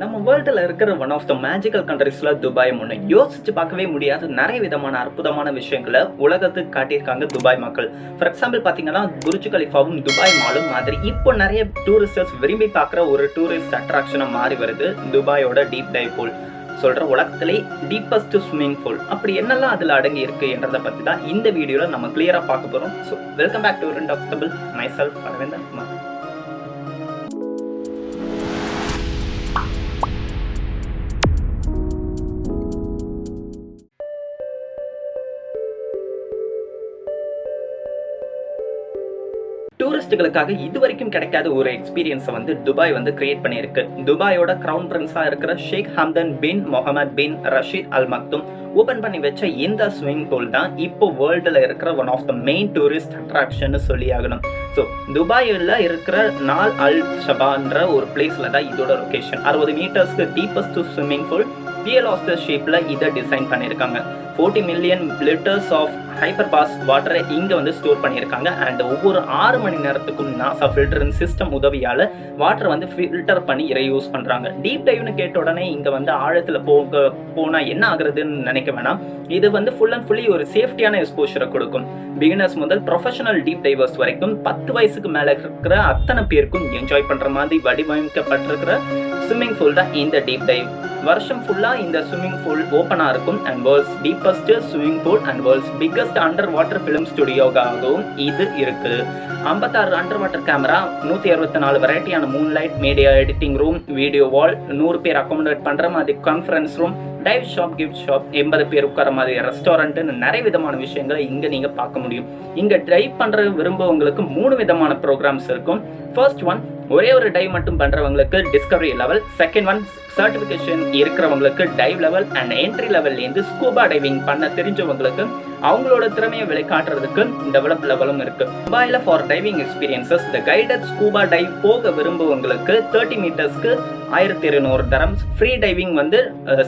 நம்ம வேர்ல்டில் இருக்கிற ஒன் ஆஃப் த மேஜிக்கல் கண்ட்ரிஸில் துபாய் ஒன்று யோசிச்சு பார்க்கவே முடியாத. நிறைய விதமான அற்புதமான விஷயங்களை உலகத்துக்கு காட்டியிருக்காங்க துபாய் மக்கள். ஃபார் எக்ஸாம்பிள் பார்த்தீங்கன்னா புர்ஜ் கலிஃபாவும் துபாய் மாலும் மாதிரி. இப்போ நிறைய டூரிஸ்டர்ஸ் விரும்பி பார்க்குற ஒரு டூரிஸ்ட் அட்ராக்ஷனாக மாறி வருது துபாயோட டீப் டைவ் பூல் சொல்கிற உலகத்திலே டீப்பஸ்ட் ஸ்விம்மிங் பூல் அப்படி என்னெல்லாம் அதில் அடங்கி இருக்கு என்றதை பற்றி தான் இந்த வீடியோவில் நம்ம கிளியராக பார்க்க போகிறோம் so welcome back to rent of தபிள் my self Aravindan Kumar டூரிஸ்டுகளுக்காக இது வரைக்கும் கிடைக்காத ஒரு எக்ஸ்பீரியன்ஸை வந்து துபாய் வந்து கிரியேட் பண்ணியிருக்கு. துபாயோட கிரவுன் பிரின்ஸாக இருக்கிற Sheikh Hamdan bin Mohammed bin Rashid Al Maktoum open பண்ணி வச்ச இந்த ஸ்விமிங் பூல் தான் இப்போ வேர்ல்டில் இருக்கிற one of the main tourist attraction சொல்லி ஆகணும். ஸோ துபாயில் இருக்கிற நால் அல் ஷபான்ற ஒரு பிளேஸில் தான் இதோட லொக்கேஷன் அறுபது மீட்டர்ஸ்க்கு டீப்பஸ்ட் ஸ்விம்மிங் பூல் பிஎலாஸ்டர் ஷேப்பில் இதை டிசைன் பண்ணியிருக்காங்க. Forty million litres of hyper pass வாட்டரை இங்கே வந்து ஸ்டோர் பண்ணியிருக்காங்க. அண்ட் ஒவ்வொரு ஆறு மணி நேரத்துக்கும் நாசா ஃபில்டரின் சிஸ்டம் உதவியால் வாட்டரை வந்து ஃபில்டர் பண்ணி இறை யூஸ் பண்ணுறாங்க டீப் டைவ்னு கேட்ட உடனே இங்கே வந்து ஆழத்தில் போக போனால் என்ன ஆகுறதுன்னு நினைக்க வேணாம். இது வந்து ஃபுல் அண்ட் ஃபுல்லி ஒரு சேஃப்டியான எக்ஸ்போஷரை கொடுக்கும். பிகினர்ஸ் முதல் ப்ரொஃபஷனல் டீப் டைவர்ஸ் வரைக்கும் பத்து வயசுக்கு மேலே இருக்கிற அத்தனை பேருக்கும் என்ஜாய் பண்ணுற மாதிரி வடிவமைக்கப்பட்டிருக்கிற ஸ்விம்மிங் ஃபூல் தான் இந்த டீப் டைவ் வருஷம் ஃபுல்லாக இந்த ஸ்விம்மிங் பூல் ஓப்பனாக இருக்கும் and world's deepest swimming pool and world's biggest underwater film ஸ்டுடியோகாகவும் இது இருக்குது ஐம்பத்தாறு அண்டர் வாட்டர் கேமரா நூற்றி அறுபத்தி நாலு வெரைட்டியான moonlight media editing room video wall நூறு பேர் அக்காமடேட் பண்ணுற மாதிரி conference room dive shop gift shop எண்பது பேர் உட்கார மாதிரி ரெஸ்டாரண்ட்டுன்னு நிறைய விதமான விஷயங்களை இங்கே நீங்கள் பார்க்க முடியும். இங்கே ட்ரைவ் பண்ணுற விரும்புவங்களுக்கு மூணு விதமான ப்ரோக்ராம்ஸ் இருக்கும். ஃபர்ஸ்ட் ஒன் ஒரே ஒரு டைவ் மட்டும் பண்ணுறவங்களுக்கு discovery level second one certification இருக்கிறவங்களுக்கு டைவ் லெவல் அண்ட் என்ட்ரி லெவல்லேருந்து ஸ்கூபா டைவிங் பண்ண தெரிஞ்சவங்களுக்கு அவங்களோட திறமையை வெளிக்காட்டுறதுக்கு டெவலப் லெவலும் இருக்கு. துபாயில் for diving experiences the guided scuba dive போக விரும்புவங்களுக்கு தேர்ட்டி மீட்டர்ஸ்க்கு ஆயிரத்தி இருநூறு தரம்ஸ். ஃப்ரீ டைவிங் வந்து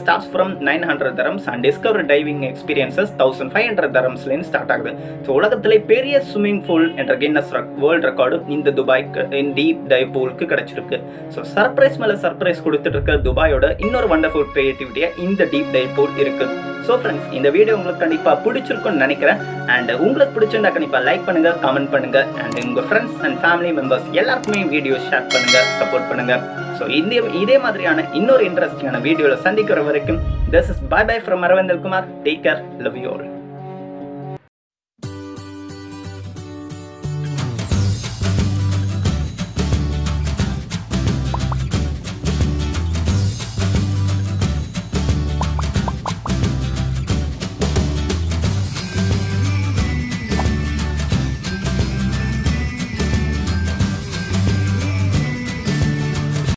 starts from nine hundred dirhams and discover diving experiences thousand five hundred தரம்ஸ்லேருந்து start ஆகுது. ஸோ உலகத்திலே பெரிய ஸ்விம்மிங் பூல் என்ற கின்னஸ் வேர்ல்ட் ரெக்கார்டு இந்த துபாய்க்கு டீப் டைவ் பூலுக்கு கிடைச்சிருக்கு. ஸோ சர்ப்ரைஸ் மேலே சர்ப்ரைஸ் கொடுத்துட்டு இருக்க துபாயோட இன்னொரு வண்டர்ஃபுல் கிரியேட்டிவிட்டியாக இந்த டீப் டைவ் பூல் இருக்குது ஸோ ஃப்ரெண்ட்ஸ் இந்த வீடியோ உங்களுக்கு கண்டிப்பாக பிடிச்சிருக்கும்னு நினைக்கிறேன். அண்ட் உங்களுக்கு பிடிச்சிருந்தா கண்டிப்பாக லைக் பண்ணுங்க கமெண்ட் பண்ணுங்க. அண்ட் உங்கள் ஃப்ரெண்ட்ஸ் அண்ட் ஃபேமிலி மெம்பர்ஸ் எல்லாருக்குமே வீடியோ ஷேர் பண்ணுங்க சப்போர்ட் பண்ணுங்க. ஸோ இந்த இதே மாதிரியான இன்னொரு இன்ட்ரெஸ்டிங்கான வீடியோவில் சந்திக்கிற வரைக்கும் this is bye bye from Aravindan Kumar take care love you all